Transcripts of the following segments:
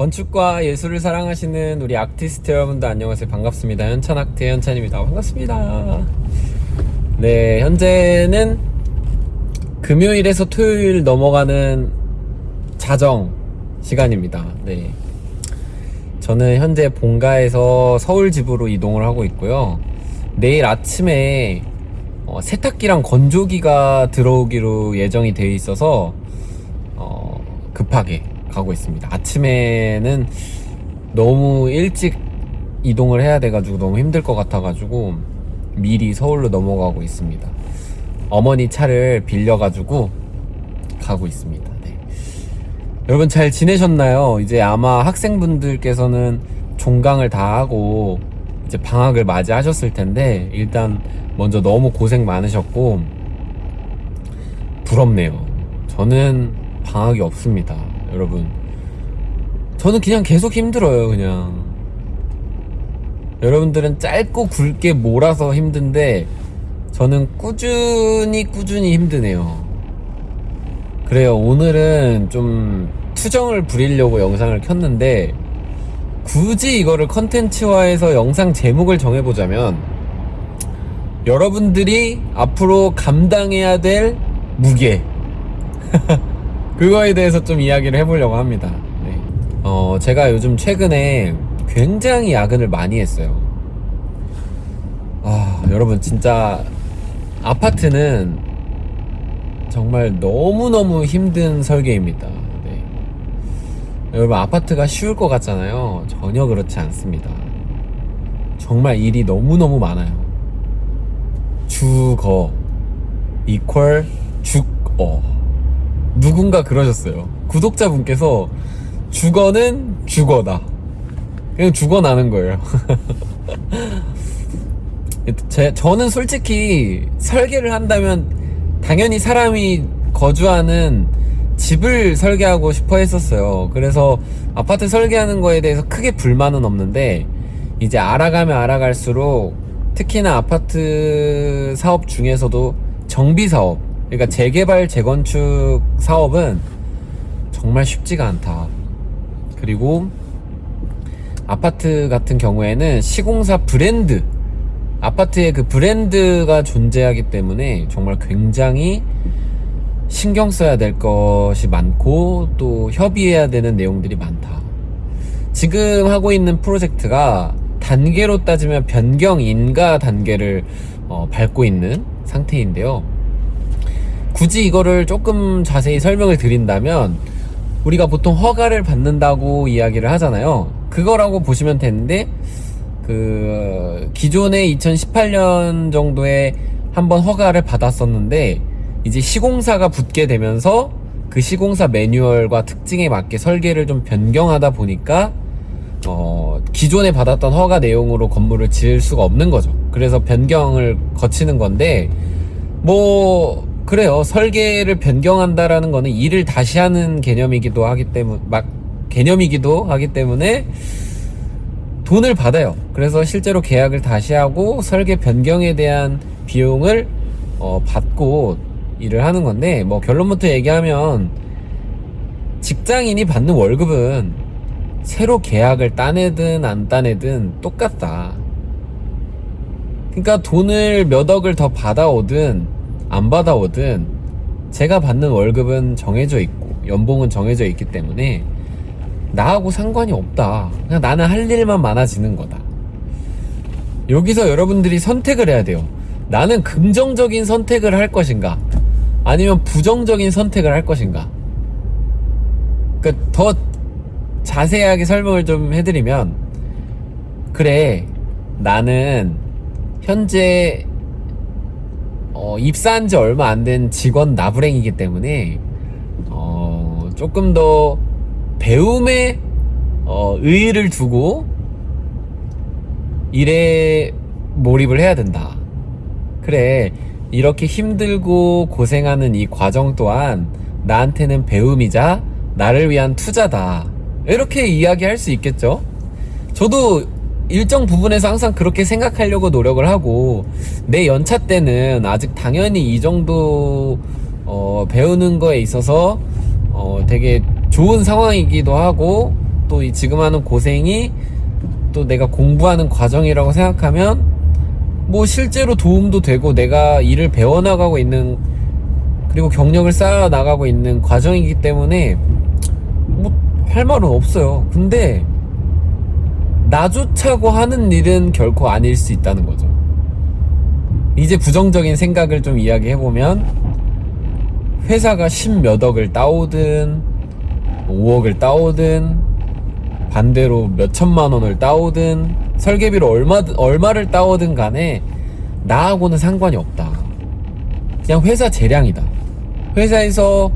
건축과 예술을 사랑하시는 우리 아티스트 여러분들 안녕하세요. 반갑습니다. 현찬학태 현찬입니다. 반갑습니다. 네, 현재는 금요일에서 토요일 넘어가는 자정 시간입니다. 네. 저는 현재 본가에서 서울 집으로 이동을 하고 있고요. 내일 아침에 어, 세탁기랑 건조기가 들어오기로 예정이 되어 있어서 어, 급하게 가고 있습니다. 아침에는 너무 일찍 이동을 해야 돼가지고 너무 힘들 것 같아가지고 미리 서울로 넘어가고 있습니다. 어머니 차를 빌려가지고 가고 있습니다. 네. 여러분 잘 지내셨나요? 이제 아마 학생분들께서는 종강을 다 하고 이제 방학을 맞이하셨을 텐데 일단 먼저 너무 고생 많으셨고 부럽네요. 저는 방학이 없습니다. 여러분. 저는 그냥 계속 힘들어요, 그냥. 여러분들은 짧고 굵게 몰아서 힘든데, 저는 꾸준히 꾸준히 힘드네요. 그래요, 오늘은 좀 투정을 부리려고 영상을 켰는데, 굳이 이거를 컨텐츠화해서 영상 제목을 정해보자면, 여러분들이 앞으로 감당해야 될 무게. 그거에 대해서 좀 이야기를 해보려고 합니다. 네. 어, 제가 요즘 최근에 굉장히 야근을 많이 했어요. 아, 여러분, 진짜 아파트는 정말 너무너무 힘든 설계입니다. 네. 여러분, 아파트가 쉬울 것 같잖아요. 전혀 그렇지 않습니다. 정말 일이 너무너무 많아요. 주거, 이퀄, 죽어. 누군가 그러셨어요. 구독자분께서 주거는 주거다. 그냥 죽어나는 거예요. 제, 저는 솔직히 설계를 한다면 당연히 사람이 거주하는 집을 설계하고 싶어 했었어요. 그래서 아파트 설계하는 거에 대해서 크게 불만은 없는데 이제 알아가면 알아갈수록 특히나 아파트 사업 중에서도 정비 사업 그러니까 재개발 재건축 사업은 정말 쉽지가 않다. 그리고 아파트 같은 경우에는 시공사 브랜드 아파트의 그 브랜드가 존재하기 때문에 정말 굉장히 신경 써야 될 것이 많고 또 협의해야 되는 내용들이 많다. 지금 하고 있는 프로젝트가 단계로 따지면 변경 인가 단계를 어, 밟고 있는 상태인데요. 굳이 이거를 조금 자세히 설명을 드린다면 우리가 보통 허가를 받는다고 이야기를 하잖아요. 그거라고 보시면 되는데 그 기존에 2018년 정도에 한번 허가를 받았었는데 이제 시공사가 붙게 되면서 그 시공사 매뉴얼과 특징에 맞게 설계를 좀 변경하다 보니까 어 기존에 받았던 허가 내용으로 건물을 지을 수가 없는 거죠. 그래서 변경을 거치는 건데 뭐 그래요. 설계를 변경한다라는 거는 일을 다시 하는 개념이기도 하기 때문에 막 개념이기도 하기 때문에 돈을 받아요. 그래서 실제로 계약을 다시 하고 설계 변경에 대한 비용을 어, 받고 일을 하는 건데 뭐 결론부터 얘기하면 직장인이 받는 월급은 새로 계약을 따내든 안 따내든 똑같다. 그러니까 돈을 몇 억을 더 받아오든 안 받아오든 제가 받는 월급은 정해져 있고 연봉은 정해져 있기 때문에 나하고 상관이 없다. 그냥 나는 할 일만 많아지는 거다. 여기서 여러분들이 선택을 해야 돼요. 나는 긍정적인 선택을 할 것인가? 아니면 부정적인 선택을 할 것인가? 그러니까 더 자세하게 설명을 좀 해드리면, 그래, 나는 현재 어, 입사한 지 얼마 안 된 직원 나부랭이기 때문에 어, 조금 더 배움에 어, 의의를 두고 일에 몰입을 해야 된다. 그래, 이렇게 힘들고 고생하는 이 과정 또한 나한테는 배움이자 나를 위한 투자다. 이렇게 이야기할 수 있겠죠? 저도 일정 부분에서 항상 그렇게 생각하려고 노력을 하고 내 연차 때는 아직 당연히 이 정도 어, 배우는 거에 있어서 어, 되게 좋은 상황이기도 하고 또 이 지금 하는 고생이 또 내가 공부하는 과정이라고 생각하면 뭐 실제로 도움도 되고 내가 일을 배워나가고 있는 그리고 경력을 쌓아 나가고 있는 과정이기 때문에 뭐 할 말은 없어요. 근데 나 좋자고 하는 일은 결코 아닐 수 있다는 거죠. 이제 부정적인 생각을 좀 이야기해보면 회사가 십몇 억을 따오든 5억을 따오든 반대로 몇 천만 원을 따오든 설계비로 얼마, 얼마를 따오든 간에 나하고는 상관이 없다. 그냥 회사 재량이다. 회사에서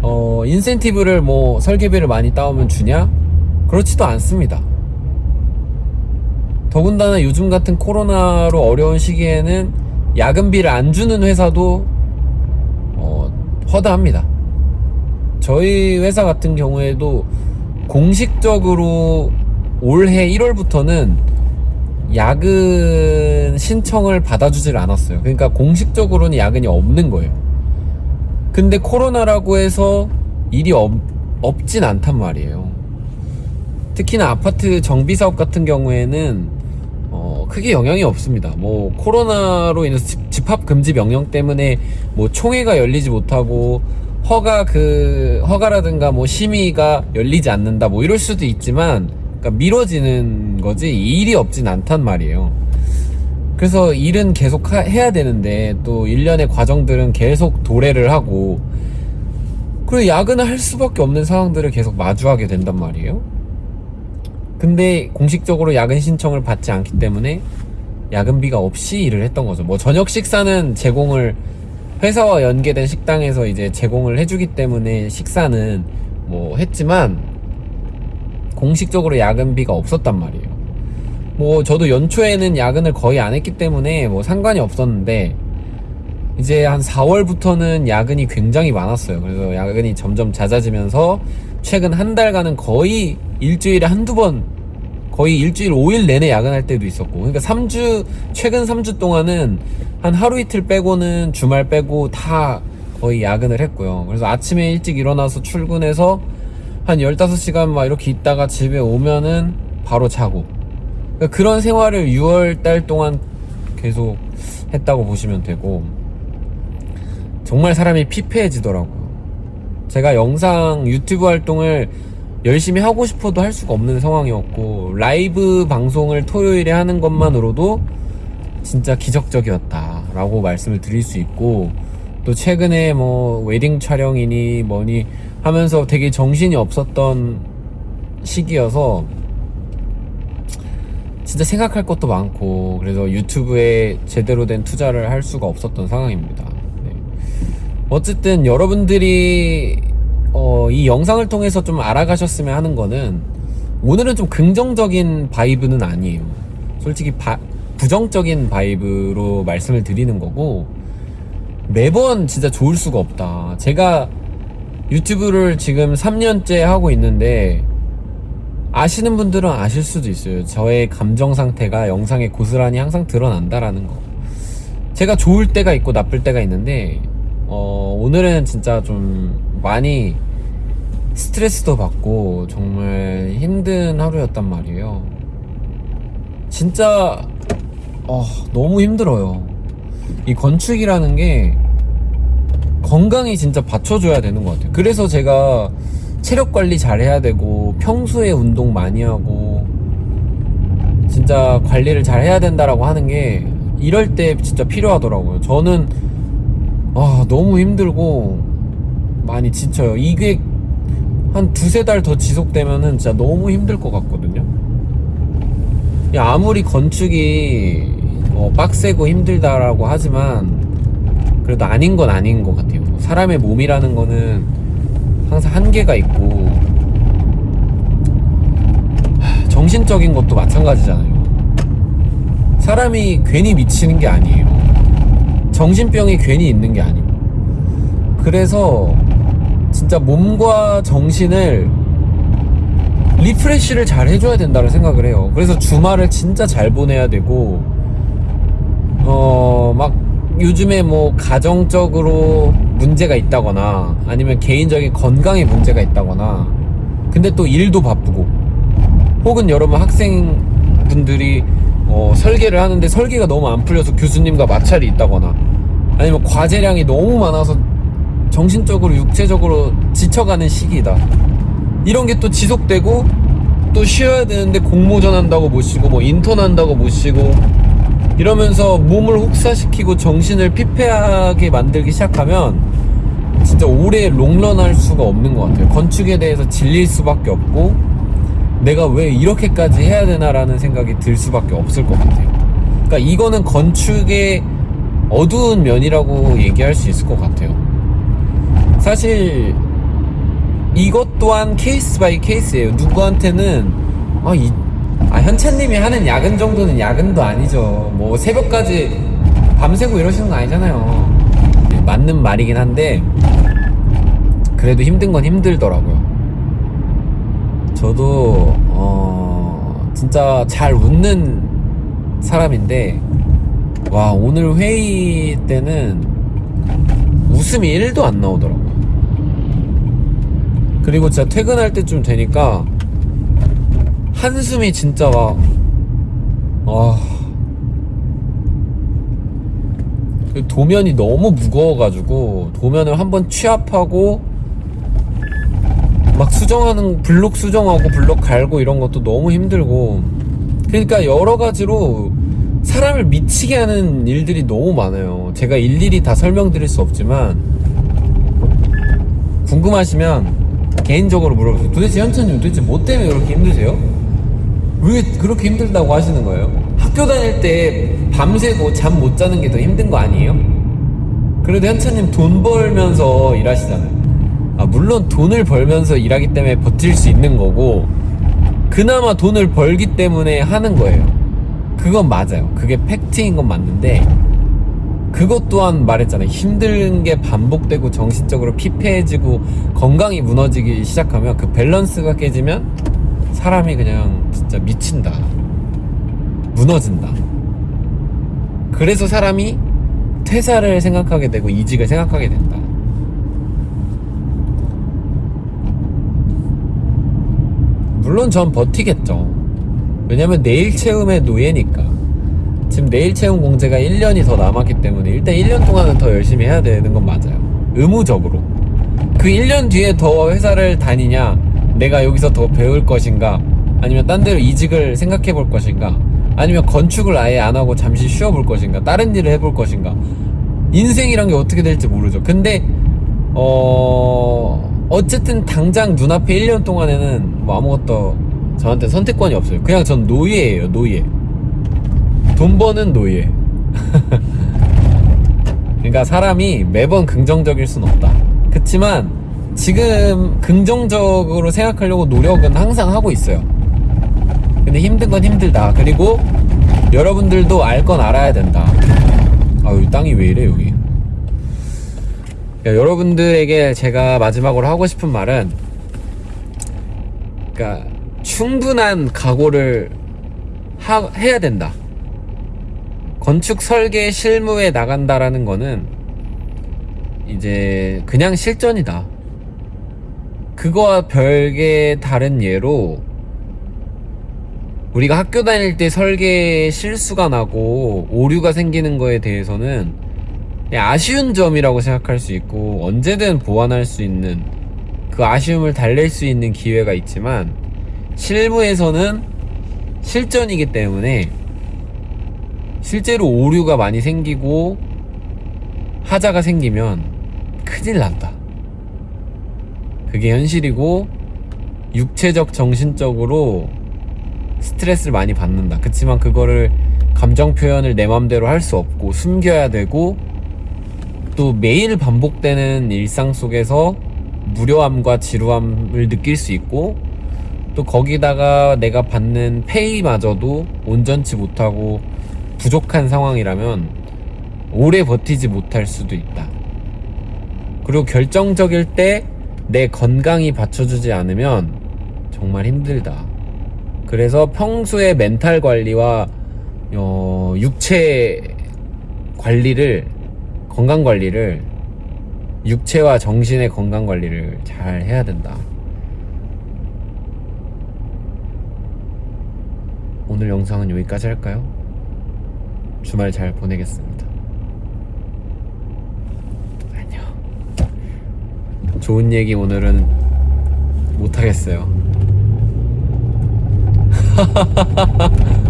어, 인센티브를 뭐 설계비를 많이 따오면 주냐? 그렇지도 않습니다. 더군다나 요즘 같은 코로나로 어려운 시기에는 야근비를 안 주는 회사도 어, 허다합니다. 저희 회사 같은 경우에도 공식적으로 올해 1월부터는 야근 신청을 받아주질 않았어요. 그러니까 공식적으로는 야근이 없는 거예요. 근데 코로나라고 해서 일이 없, 없진 않단 말이에요. 특히나 아파트 정비 사업 같은 경우에는 어, 크게 영향이 없습니다. 뭐 코로나로 인해서 집, 집합 금지 명령 때문에 뭐 총회가 열리지 못하고 허가 그 허가라든가 뭐 심의가 열리지 않는다 뭐 이럴 수도 있지만 그러니까 미뤄지는 거지 일이 없진 않단 말이에요. 그래서 일은 계속 하- 해야 되는데 또 일련의 과정들은 계속 도래를 하고 그리고 야근을 할 수밖에 없는 상황들을 계속 마주하게 된단 말이에요. 근데 공식적으로 야근 신청을 받지 않기 때문에 야근비가 없이 일을 했던 거죠. 뭐 저녁 식사는 제공을 회사와 연계된 식당에서 이제 제공을 해주기 때문에 식사는 뭐 했지만 공식적으로 야근비가 없었단 말이에요. 뭐 저도 연초에는 야근을 거의 안 했기 때문에 뭐 상관이 없었는데 이제 한 4월부터는 야근이 굉장히 많았어요. 그래서 야근이 점점 잦아지면서 최근 한 달간은 거의 일주일에 한두 번 거의 일주일 5일 내내 야근할 때도 있었고 그러니까 3주 최근 3주 동안은 한 하루 이틀 빼고는 주말 빼고 다 거의 야근을 했고요. 그래서 아침에 일찍 일어나서 출근해서 한 15시간 막 이렇게 있다가 집에 오면은 바로 자고 그러니까 그런 생활을 6월 달 동안 계속 했다고 보시면 되고 정말 사람이 피폐해지더라고요. 제가 영상 유튜브 활동을 열심히 하고 싶어도 할 수가 없는 상황이었고 라이브 방송을 토요일에 하는 것만으로도 진짜 기적적이었다 라고 말씀을 드릴 수 있고 또 최근에 뭐 웨딩 촬영이니 뭐니 하면서 되게 정신이 없었던 시기여서 진짜 생각할 것도 많고 그래서 유튜브에 제대로 된 투자를 할 수가 없었던 상황입니다. 네. 어쨌든 여러분들이 어, 이 영상을 통해서 좀 알아가셨으면 하는 거는 오늘은 좀 긍정적인 바이브는 아니에요. 솔직히 바- 부정적인 바이브로 말씀을 드리는 거고 매번 진짜 좋을 수가 없다. 제가 유튜브를 지금 3년째 하고 있는데 아시는 분들은 아실 수도 있어요. 저의 감정 상태가 영상에 고스란히 항상 드러난다라는 거. 제가 좋을 때가 있고 나쁠 때가 있는데 어, 오늘은 진짜 좀 많이 스트레스도 받고 정말 힘든 하루였단 말이에요. 진짜 어, 너무 힘들어요. 이 건축이라는 게 건강이 진짜 받쳐줘야 되는 것 같아요. 그래서 제가 체력 관리 잘 해야 되고 평소에 운동 많이 하고 진짜 관리를 잘 해야 된다라고 하는 게 이럴 때 진짜 필요하더라고요. 저는 아 너무 힘들고 많이 지쳐요. 이게 한 두세 달 더 지속되면은 진짜 너무 힘들 것 같거든요. 야, 아무리 건축이 어, 빡세고 힘들다라고 하지만 그래도 아닌 건 아닌 것 같아요. 사람의 몸이라는 거는 항상 한계가 있고 하, 정신적인 것도 마찬가지잖아요. 사람이 괜히 미치는 게 아니에요. 정신병이 괜히 있는 게 아니고. 그래서 진짜 몸과 정신을 리프레쉬를 잘 해줘야 된다고 생각을 해요. 그래서 주말을 진짜 잘 보내야 되고, 어, 막 요즘에 뭐 가정적으로 문제가 있다거나 아니면 개인적인 건강에 문제가 있다거나 근데 또 일도 바쁘고 혹은 여러분 학생분들이 어, 설계를 하는데 설계가 너무 안 풀려서 교수님과 마찰이 있다거나 아니면 과제량이 너무 많아서 정신적으로 육체적으로 지쳐가는 시기다 이런 게 또 지속되고 또 쉬어야 되는데 공모전 한다고 못 쉬고 뭐 인턴 한다고 못 쉬고 이러면서 몸을 혹사시키고 정신을 피폐하게 만들기 시작하면 진짜 오래 롱런 할 수가 없는 것 같아요. 건축에 대해서 질릴 수밖에 없고 내가 왜 이렇게까지 해야 되나라는 생각이 들 수밖에 없을 것 같아요. 그러니까 이거는 건축의 어두운 면이라고 얘기할 수 있을 것 같아요. 사실 이것 또한 case by case예요. 누구한테는 아, 이, 아 현채님이 하는 야근 정도는 야근도 아니죠. 뭐 새벽까지 밤새고 이러시는 거 아니잖아요. 맞는 말이긴 한데 그래도 힘든 건 힘들더라고요. 저도 어 진짜 잘 웃는 사람인데 와 오늘 회의 때는 웃음이 1도 안 나오더라고요. 그리고 진짜 퇴근할 때쯤 되니까 한숨이 진짜 막, 아. 그 도면이 너무 무거워가지고, 도면을 한번 취합하고, 막 수정하는, 블록 수정하고, 블록 갈고 이런 것도 너무 힘들고, 그러니까 여러 가지로 사람을 미치게 하는 일들이 너무 많아요. 제가 일일이 다 설명드릴 수 없지만, 궁금하시면, 개인적으로 물어보세요. 도대체 현천님 도대체 뭐 때문에 그렇게 힘드세요? 왜 그렇게 힘들다고 하시는 거예요? 학교 다닐 때 밤새고 잠 못 자는 게 더 힘든 거 아니에요? 그래도 현천님 돈 벌면서 일하시잖아요. 아, 물론 돈을 벌면서 일하기 때문에 버틸 수 있는 거고, 그나마 돈을 벌기 때문에 하는 거예요. 그건 맞아요. 그게 팩트인 건 맞는데, 그것 또한 말했잖아요. 힘든 게 반복되고 정신적으로 피폐해지고 건강이 무너지기 시작하면 그 밸런스가 깨지면 사람이 그냥 진짜 미친다. 무너진다. 그래서 사람이 퇴사를 생각하게 되고 이직을 생각하게 된다. 물론 전 버티겠죠. 왜냐면 내일 채움의 노예니까. 지금 내일 채용 공제가 1년이 더 남았기 때문에 일단 1년 동안은 더 열심히 해야 되는 건 맞아요. 의무적으로. 그 1년 뒤에 더 회사를 다니냐, 내가 여기서 더 배울 것인가, 아니면 딴 데로 이직을 생각해 볼 것인가, 아니면 건축을 아예 안 하고 잠시 쉬어 볼 것인가, 다른 일을 해볼 것인가. 인생이란 게 어떻게 될지 모르죠. 근데, 어, 어쨌든 당장 눈앞에 1년 동안에는 뭐 아무것도 저한테 선택권이 없어요. 그냥 전 노예예요, 노예. 돈 버는 노예. 그러니까 사람이 매번 긍정적일 순 없다. 그치만 지금 긍정적으로 생각하려고 노력은 항상 하고 있어요. 근데 힘든 건 힘들다. 그리고 여러분들도 알 건 알아야 된다. 아, 이 땅이 왜 이래, 여기. 그러니까 여러분들에게 제가 마지막으로 하고 싶은 말은, 그러니까 충분한 각오를 하, 해야 된다. 건축 설계 실무에 나간다라는 거는 이제 그냥 실전이다. 그거와 별개 다른 예로 우리가 학교 다닐 때 설계 실수가 나고 오류가 생기는 거에 대해서는 아쉬운 점이라고 생각할 수 있고 언제든 보완할 수 있는 그 아쉬움을 달랠 수 있는 기회가 있지만 실무에서는 실전이기 때문에 실제로 오류가 많이 생기고 하자가 생기면 큰일 난다. 그게 현실이고 육체적 정신적으로 스트레스를 많이 받는다. 그치만 그거를 감정 표현을 내 맘대로 할 수 없고 숨겨야 되고 또 매일 반복되는 일상 속에서 무료함과 지루함을 느낄 수 있고 또 거기다가 내가 받는 페이마저도 온전치 못하고 부족한 상황이라면 오래 버티지 못할 수도 있다. 그리고 결정적일 때 내 건강이 받쳐주지 않으면 정말 힘들다. 그래서 평소에 멘탈 관리와 어, 육체 관리를 건강 관리를 육체와 정신의 건강 관리를 잘 해야 된다. 오늘 영상은 여기까지 할까요? 주말 잘 보내겠습니다. 안녕. 좋은 얘기 오늘은 못하겠어요.